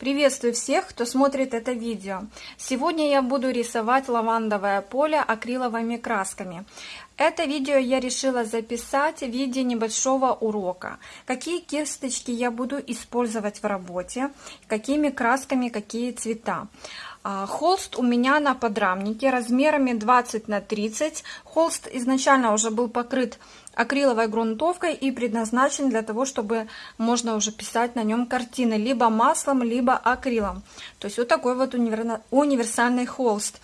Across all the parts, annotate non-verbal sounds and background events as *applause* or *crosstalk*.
Приветствую всех, кто смотрит это видео. Сегодня я буду рисовать лавандовое поле акриловыми красками. Это видео я решила записать в виде небольшого урока. Какие кисточки я буду использовать в работе, какими красками, какие цвета. А, холст у меня на подрамнике размерами 20 на 30. Холст изначально уже был покрыт акриловой грунтовкой и предназначен для того, чтобы можно уже писать на нем картины либо маслом, либо акрилом. То есть вот такой вот универсальный холст.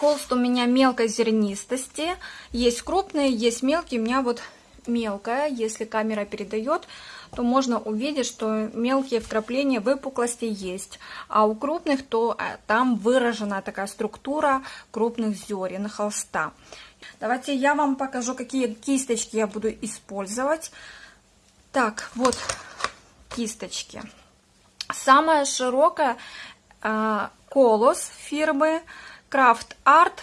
Холст у меня мелкой зернистости. Есть крупные, есть мелкие. У меня вот мелкая, если камера передает, то можно увидеть, что мелкие вкрапления выпуклости есть. А у крупных, то э, там выражена такая структура крупных зерен холста. Давайте я вам покажу, какие кисточки я буду использовать. Так, вот кисточки. Самая широкая э, Колос фирмы Craft Art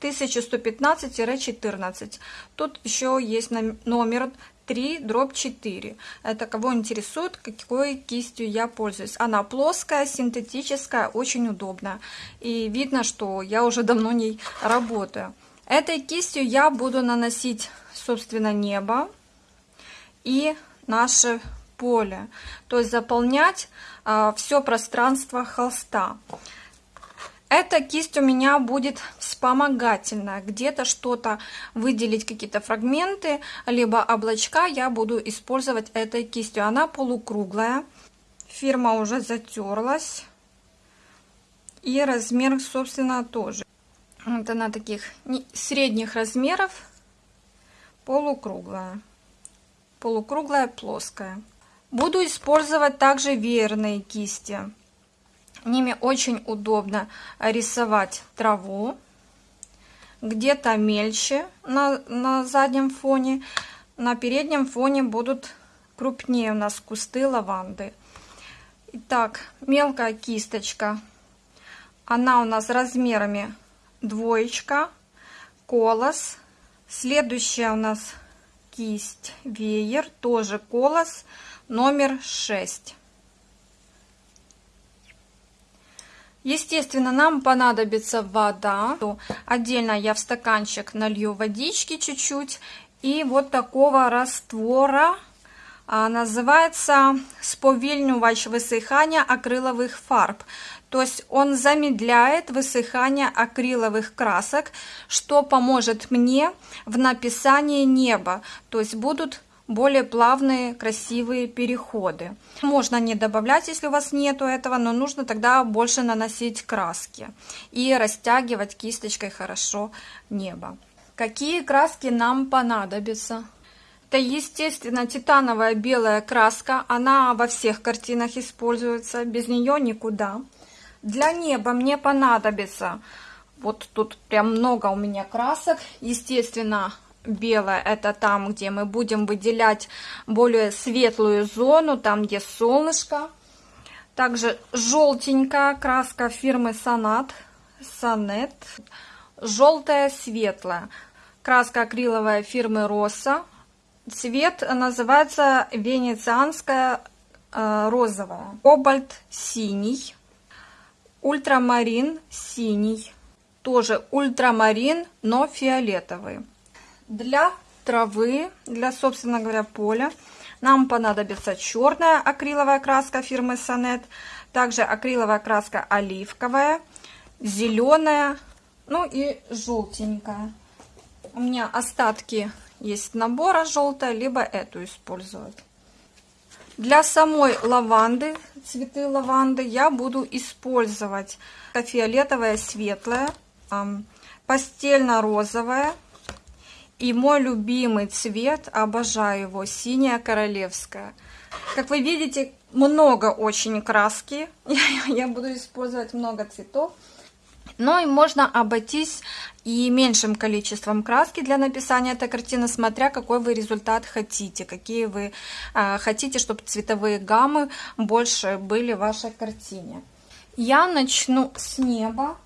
1115-14. Тут еще есть номер 3 дробь 4. Это кого интересует, какой кистью я пользуюсь. Она плоская, синтетическая, очень удобная. И видно, что я уже давно ней работаю. Этой кистью я буду наносить, собственно, небо и наше поле. То есть заполнять а, все пространство холста. Эта кисть у меня будет вспомогательная. Где-то что-то выделить, какие-то фрагменты, либо облачка я буду использовать этой кистью. Она полукруглая. Фирма уже затерлась. И размер, собственно, тоже. Вот она таких средних размеров. Полукруглая. Полукруглая, плоская. Буду использовать также веерные кисти. Ними очень удобно рисовать траву, где-то мельче на, на заднем фоне, на переднем фоне будут крупнее у нас кусты лаванды. Итак, мелкая кисточка, она у нас размерами двоечка, колос. Следующая у нас кисть, веер, тоже колос, номер 6. Естественно, нам понадобится вода. Отдельно я в стаканчик налью водички чуть-чуть. И вот такого раствора а, называется сповільнювач высыхания акриловых фарб. То есть он замедляет высыхание акриловых красок, что поможет мне в написании неба. То есть будут более плавные, красивые переходы. Можно не добавлять, если у вас нету этого, но нужно тогда больше наносить краски и растягивать кисточкой хорошо небо. Какие краски нам понадобятся? Это, естественно, титановая белая краска. Она во всех картинах используется. Без нее никуда. Для неба мне понадобится... Вот тут прям много у меня красок. Естественно, белое это там, где мы будем выделять более светлую зону, там, где солнышко. Также желтенькая краска фирмы Сонат, Сонет, желтая светлая. Краска акриловая фирмы Роса. Цвет называется венецианская э, розовая. Кобальт синий. Ультрамарин синий. Тоже ультрамарин, но фиолетовый. Для травы, для, собственно говоря, поля нам понадобится черная акриловая краска фирмы Сонет, также акриловая краска оливковая, зеленая, ну и желтенькая. У меня остатки есть набора желтая, либо эту использовать. Для самой лаванды, цветы лаванды, я буду использовать фиолетовая светлая, постельно-розовая, и мой любимый цвет, обожаю его, синяя королевская. Как вы видите, много очень краски. *laughs* Я буду использовать много цветов. Но и можно обойтись и меньшим количеством краски для написания этой картины, смотря какой вы результат хотите, какие вы э, хотите, чтобы цветовые гаммы больше были в вашей картине. Я начну с неба.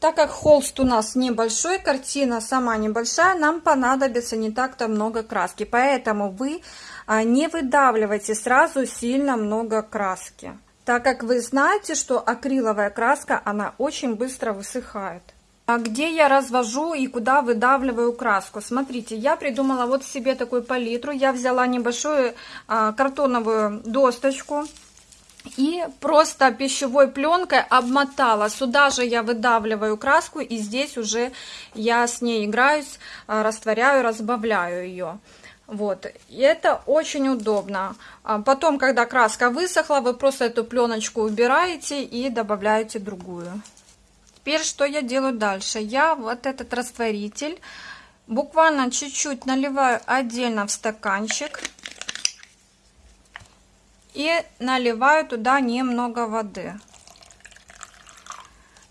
Так как холст у нас небольшой, картина сама небольшая, нам понадобится не так-то много краски. Поэтому вы а, не выдавливайте сразу сильно много краски. так как вы знаете, что акриловая краска, она очень быстро высыхает. А где я развожу и куда выдавливаю краску? Смотрите, я придумала вот себе такую палитру. Я взяла небольшую а, картоновую досточку и просто пищевой пленкой обмотала. Сюда же я выдавливаю краску и здесь уже я с ней играюсь, а, растворяю, разбавляю ее. Вот, и это очень удобно. А потом, когда краска высохла, вы просто эту пленочку убираете и добавляете другую. Теперь что я делаю дальше? Я вот этот растворитель буквально чуть-чуть наливаю отдельно в стаканчик и наливаю туда немного воды.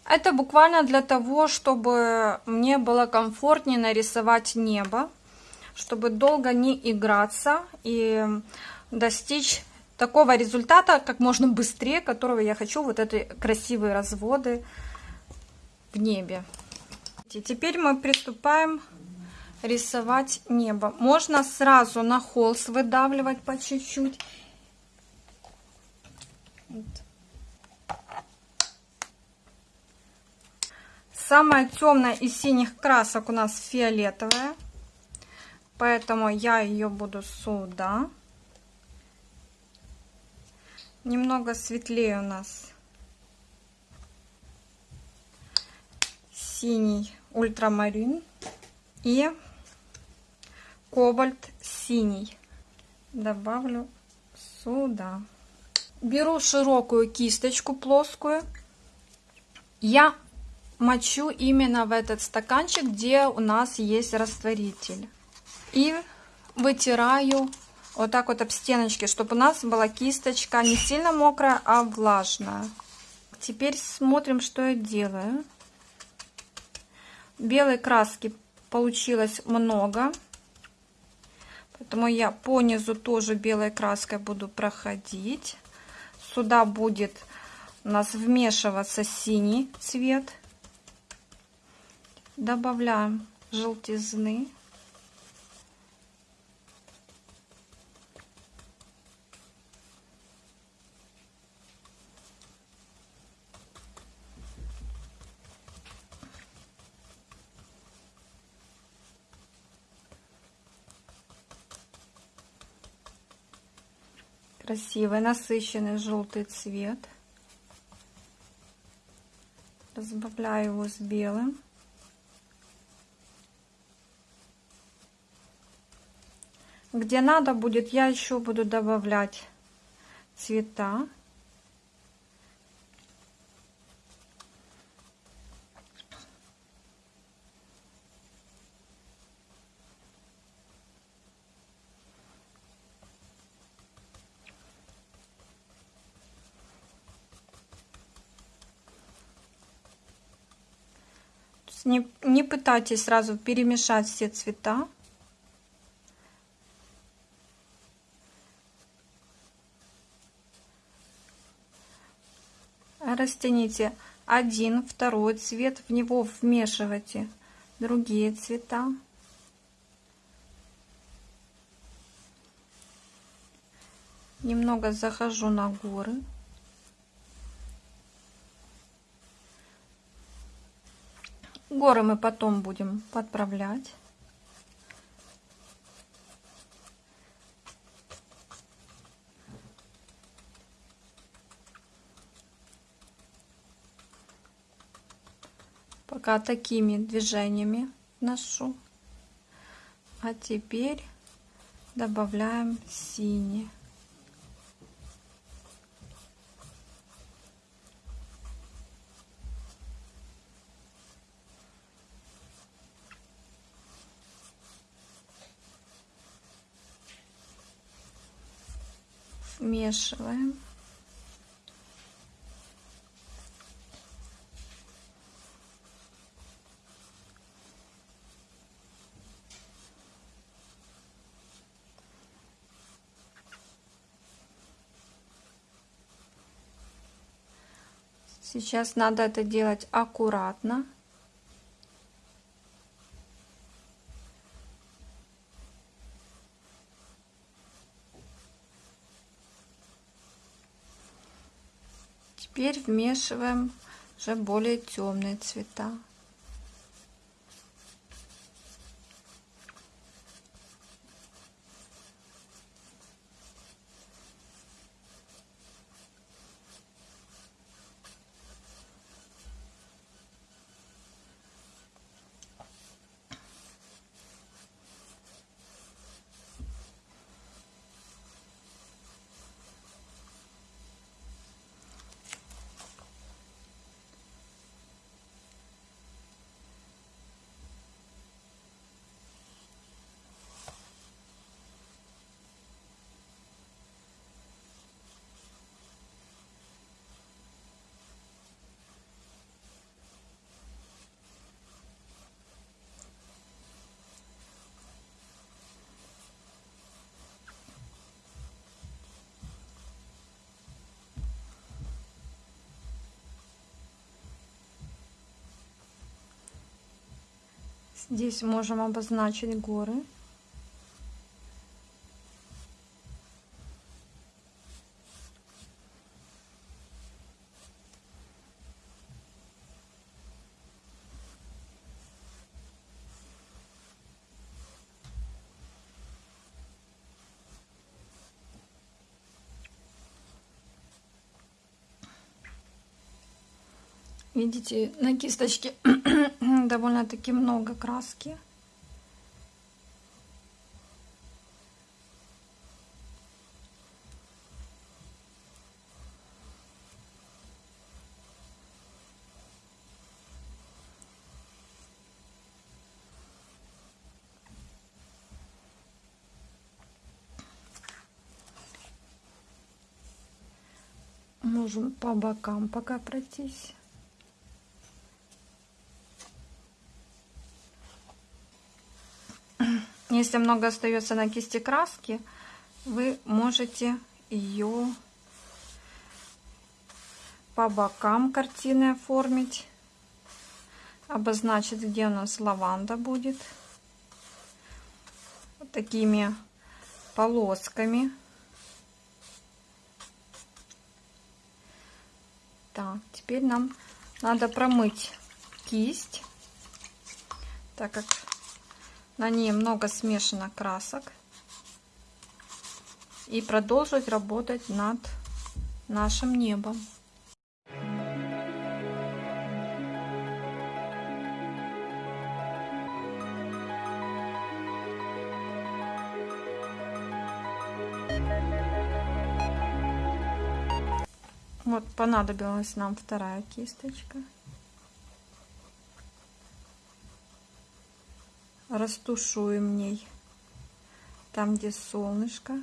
Это буквально для того, чтобы мне было комфортнее нарисовать небо, чтобы долго не играться и достичь такого результата как можно быстрее, которого я хочу, вот эти красивые разводы в небе. И теперь мы приступаем рисовать небо. Можно сразу на холст выдавливать по чуть-чуть. Вот. Самая темная из синих красок у нас фиолетовая. Поэтому я ее буду сюда. Немного светлее у нас синий ультрамарин и кобальт синий. Добавлю сюда. Беру широкую кисточку плоскую. Я мочу именно в этот стаканчик, где у нас есть растворитель. И вытираю вот так вот об стеночки, чтобы у нас была кисточка не сильно мокрая, а влажная. Теперь смотрим, что я делаю. Белой краски получилось много. Поэтому я по низу тоже белой краской буду проходить. Сюда будет у нас вмешиваться синий цвет. Добавляем желтизны. Красивый насыщенный желтый цвет. Разбавляю его с белым. Где надо будет я еще буду добавлять цвета Не, не пытайтесь сразу перемешать все цвета. Растяните один, второй цвет, в него вмешивайте другие цвета. Немного захожу на горы. Горы мы потом будем подправлять. Пока такими движениями ношу. А теперь добавляем синий. Смешиваем. Сейчас надо это делать аккуратно. Теперь вмешиваем уже более темные цвета. Здесь можем обозначить горы. Видите, на кисточке довольно-таки много краски. Можем по бокам пока пройтись. Если много остается на кисти краски, вы можете ее по бокам картины оформить, обозначить, где у нас лаванда будет. Вот такими полосками. Так, теперь нам надо промыть кисть, так как на ней много смешанных красок. И продолжить работать над нашим небом. Вот понадобилась нам вторая кисточка. Растушуем ней там, где солнышко.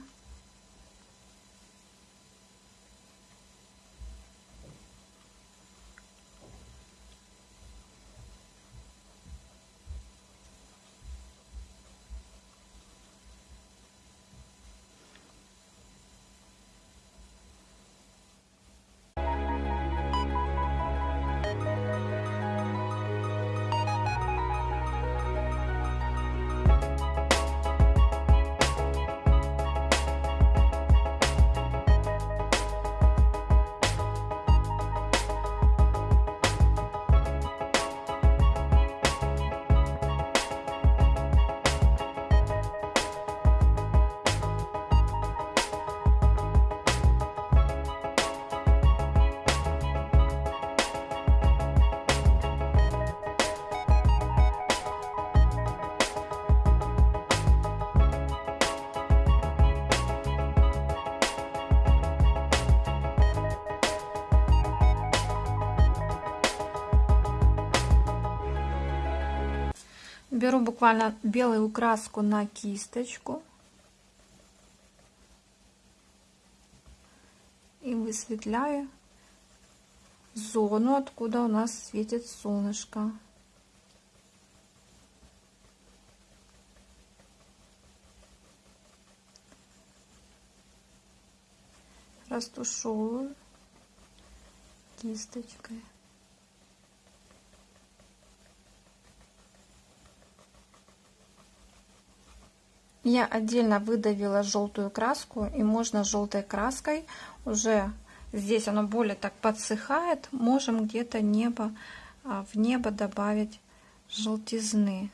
Беру буквально белую краску на кисточку. И высветляю зону, откуда у нас светит солнышко. Растушевываю кисточкой. Я отдельно выдавила желтую краску, и можно желтой краской уже здесь оно более так подсыхает, можем где-то небо, а, в небо добавить желтизны.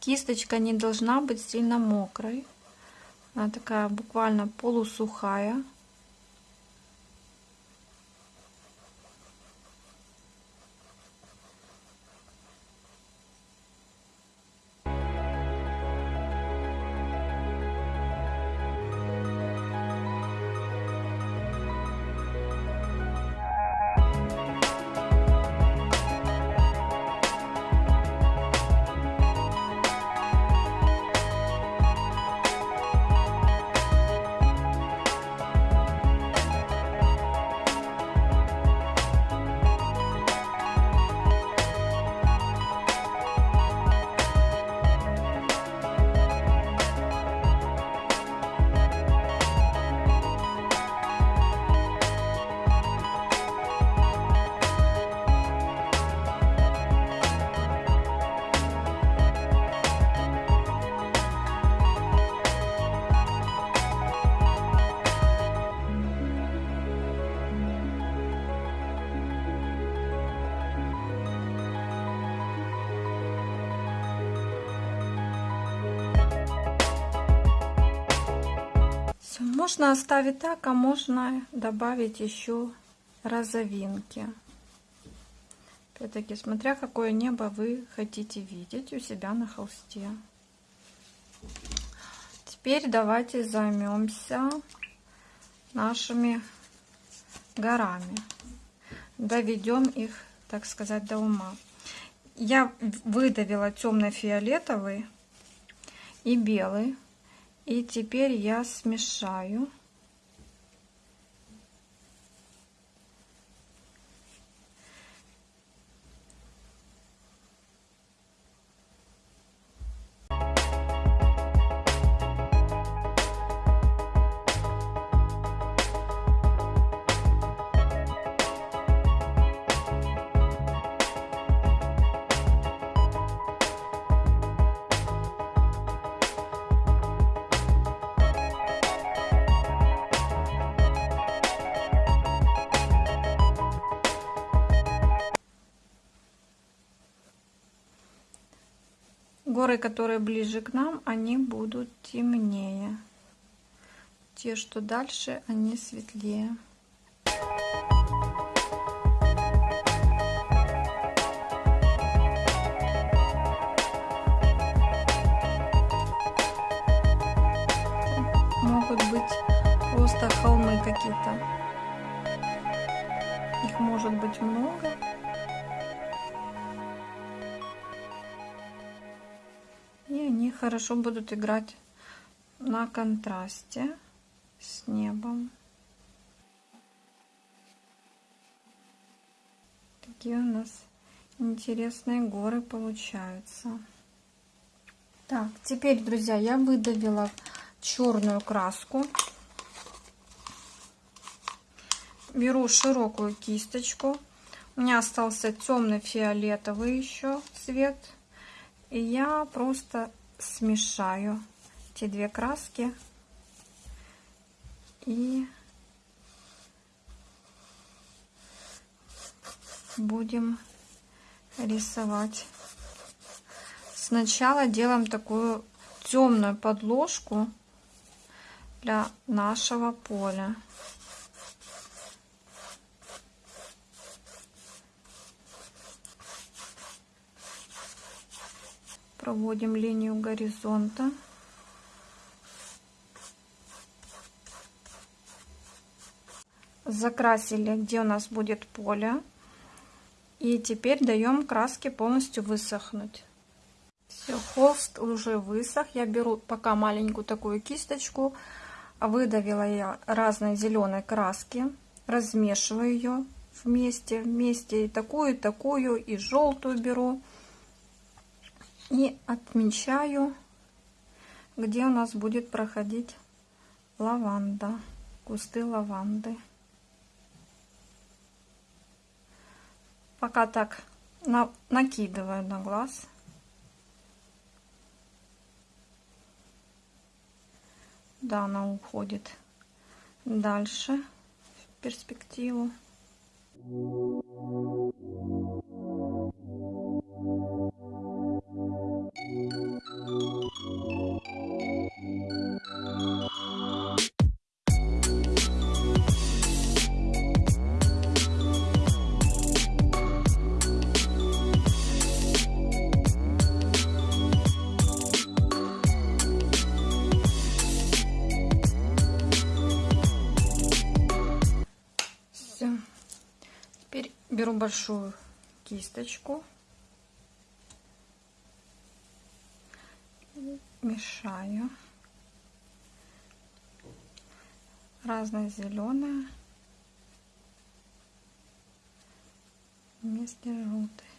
Кисточка не должна быть сильно мокрой. Она такая буквально полусухая. Можно оставить так, а можно добавить еще розовинки. Опять-таки, смотря какое небо вы хотите видеть у себя на холсте. Теперь давайте займемся нашими горами. Доведем их, так сказать, до ума. Я выдавила темно-фиолетовый и белый и теперь я смешаю. Горы, которые ближе к нам, они будут темнее. Те, что дальше, они светлее. Хорошо будут играть на контрасте с небом. Такие у нас интересные горы получаются. Так, теперь, друзья, я выдавила черную краску. Беру широкую кисточку. У меня остался темный фиолетовый еще цвет. И я просто смешаю эти две краски и будем рисовать. Сначала делаем такую темную подложку для нашего поля. Проводим линию горизонта. Закрасили, где у нас будет поле. И теперь даем краске полностью высохнуть. Все, холст уже высох. Я беру пока маленькую такую кисточку. Выдавила я разной зеленой краски. Размешиваю ее вместе. Вместе и такую, и такую, и желтую беру. И отмечаю, где у нас будет проходить лаванда, кусты лаванды. пока так на, накидываю на глаз. Да, она уходит дальше в перспективу. Большую кисточку, мешаю. Разное зеленое. Вместе желтый.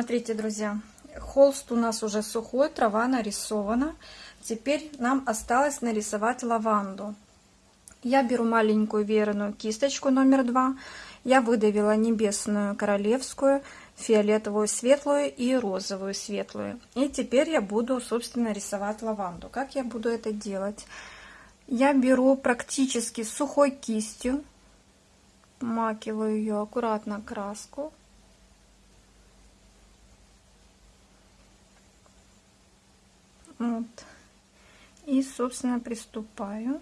Смотрите, друзья, холст у нас уже сухой, трава нарисована. Теперь нам осталось нарисовать лаванду. Я беру маленькую веерную кисточку номер два. Я выдавила небесную королевскую, фиолетовую светлую и розовую светлую. И теперь я буду, собственно, рисовать лаванду. Как я буду это делать? Я беру практически сухой кистью, макиваю ее аккуратно краску Вот. И, собственно, приступаю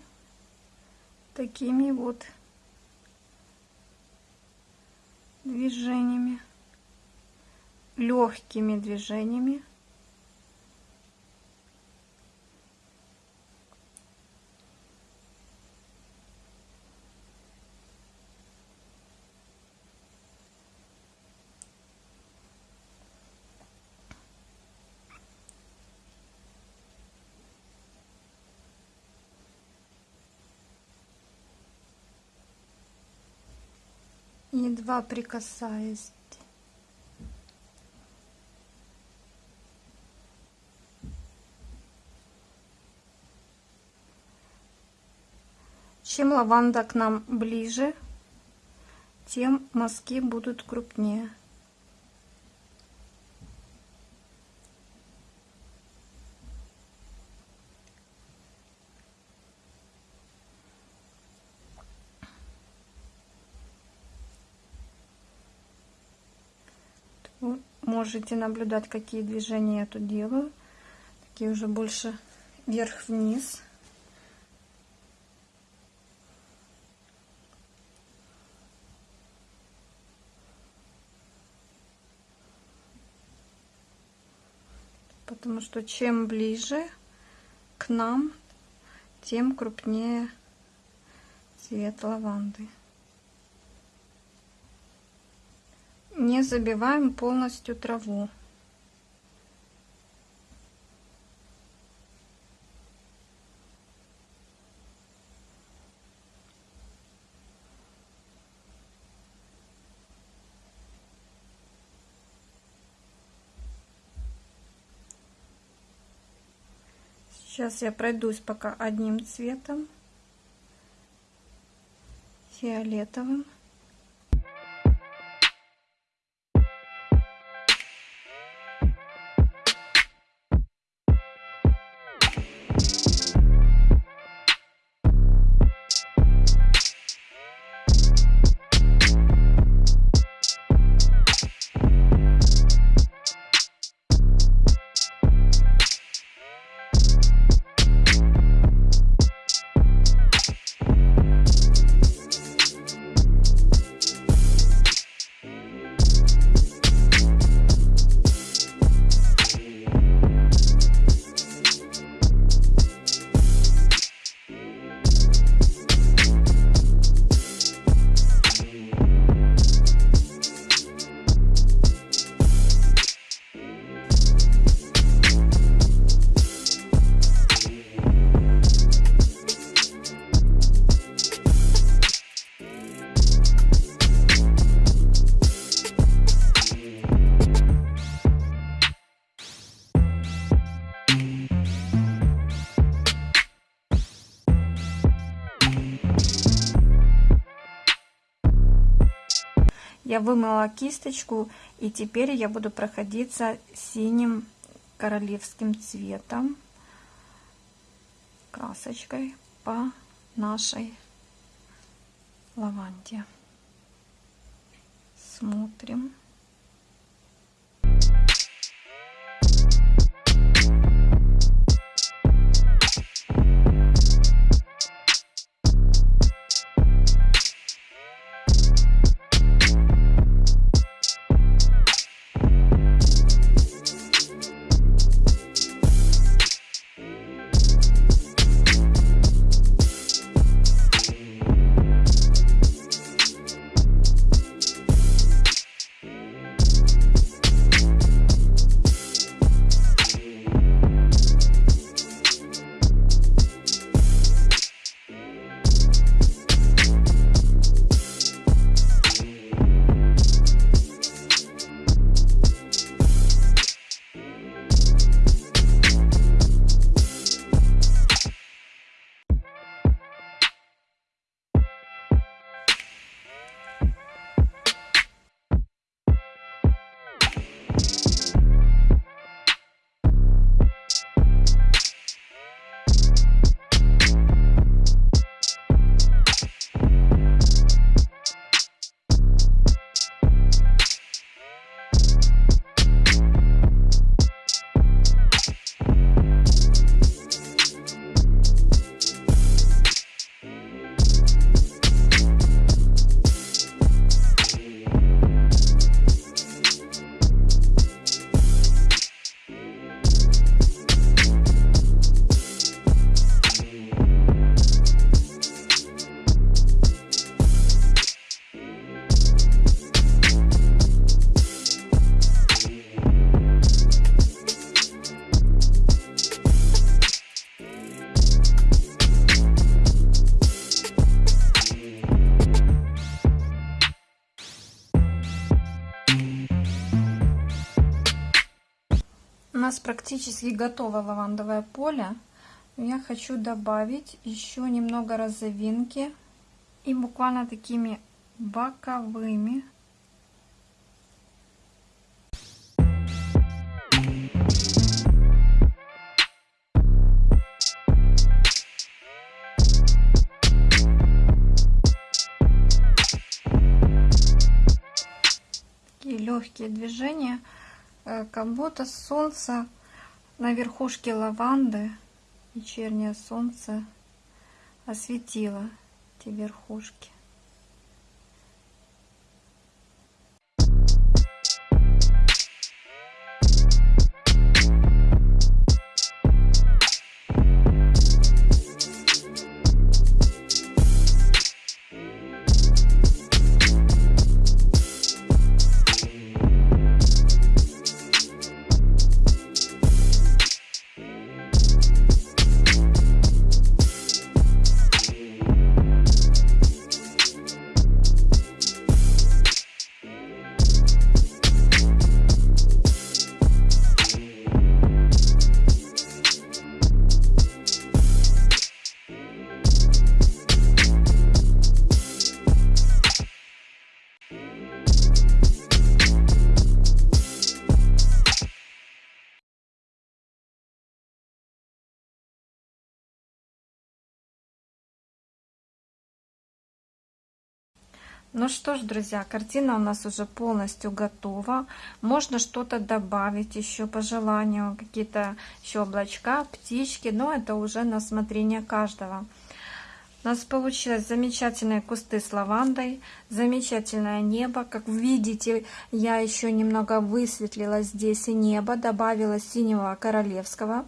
такими вот движениями, легкими движениями. Едва прикасаясь. Чем лаванда к нам ближе, тем мазки будут крупнее. Вы можете наблюдать, какие движения я тут делаю. Такие уже больше вверх-вниз. Потому что чем ближе к нам, тем крупнее цвет лаванды. Не забиваем полностью траву. Сейчас я пройдусь пока одним цветом, фиолетовым. Я вымыла кисточку, и теперь я буду проходиться синим королевским цветом, красочкой по нашей лаванде. Смотрим. Нас практически готово лавандовое поле. Я хочу добавить еще немного розовинки и буквально такими боковыми легкие движения как будто солнце на верхушке лаванды, вечернее солнце осветило эти верхушки. Ну что ж, друзья, картина у нас уже полностью готова. Можно что-то добавить еще по желанию, какие-то еще облачка, птички, но это уже на смотрение каждого. У нас получилось замечательные кусты с лавандой, замечательное небо. Как видите, я еще немного высветлила здесь и небо, добавила синего королевского,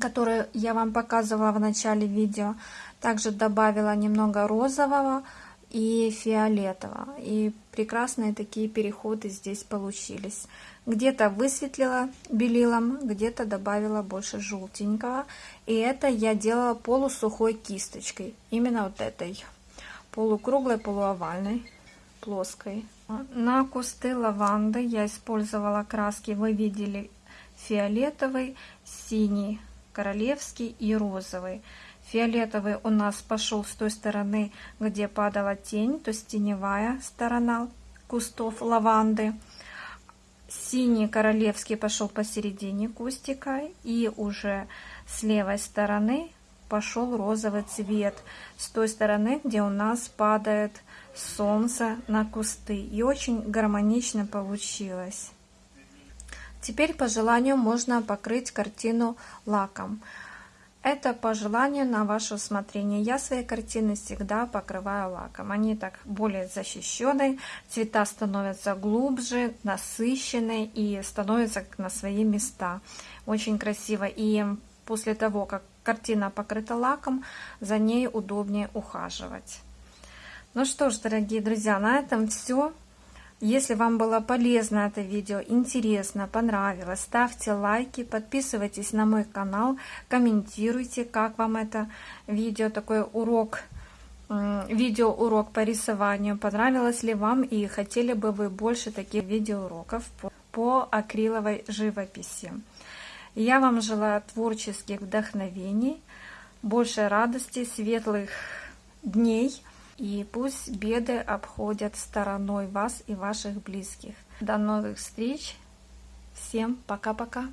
который я вам показывала в начале видео. Также добавила немного розового, и фиолетового. И прекрасные такие переходы здесь получились. Где-то высветлила белилом, где-то добавила больше желтенького. И это я делала полусухой кисточкой. Именно вот этой. Полукруглой, полуовальной, плоской. На кусты лаванды я использовала краски, вы видели, фиолетовый, синий, королевский и розовый. Фиолетовый у нас пошел с той стороны, где падала тень, то есть теневая сторона кустов лаванды. Синий королевский пошел посередине кустика. И уже с левой стороны пошел розовый цвет. С той стороны, где у нас падает солнце на кусты. И очень гармонично получилось. Теперь по желанию можно покрыть картину лаком. Это по желанию на ваше усмотрение. Я свои картины всегда покрываю лаком. Они так более защищенные, цвета становятся глубже, насыщенные и становятся на свои места. Очень красиво. И после того, как картина покрыта лаком, за ней удобнее ухаживать. Ну что ж, дорогие друзья, на этом все. Если вам было полезно это видео, интересно, понравилось, ставьте лайки, подписывайтесь на мой канал, комментируйте, как вам это видео, такой урок, видео урок по рисованию, понравилось ли вам и хотели бы вы больше таких видеоуроков по, по акриловой живописи. Я вам желаю творческих вдохновений, больше радости, светлых дней – и пусть беды обходят стороной вас и ваших близких. До новых встреч. Всем пока-пока.